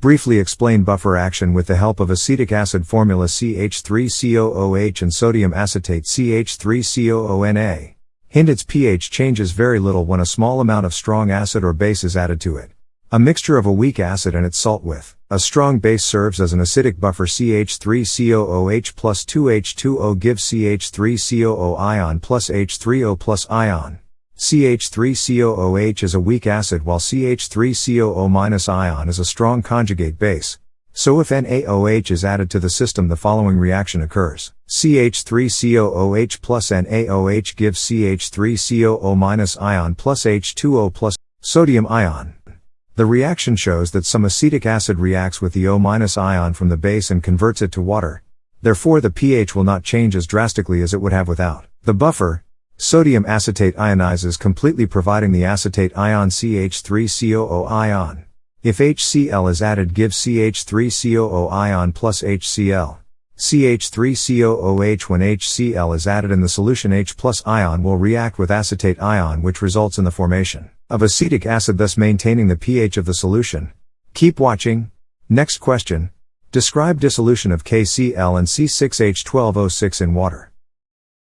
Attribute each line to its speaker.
Speaker 1: Briefly explain buffer action with the help of acetic acid formula CH3COOH and sodium acetate CH3COONA. Hint its pH changes very little when a small amount of strong acid or base is added to it. A mixture of a weak acid and its salt with a strong base serves as an acidic buffer CH3COOH plus 2H2O gives CH3COO ion plus H3O plus ion. CH3COOH is a weak acid while CH3COO- ion is a strong conjugate base. So if NaOH is added to the system the following reaction occurs. CH3COOH plus NaOH gives CH3COO- ion plus H2O plus sodium ion. The reaction shows that some acetic acid reacts with the O- ion from the base and converts it to water. Therefore the pH will not change as drastically as it would have without. The buffer, sodium acetate ionizes completely providing the acetate ion CH3COO ion. If HCl is added give CH3COO ion plus HCl. CH3COOH when HCl is added in the solution H plus ion will react with acetate ion which results in the formation of acetic acid thus maintaining the pH of the solution. Keep watching. Next question. Describe dissolution of KCl and C6H12O6 in water.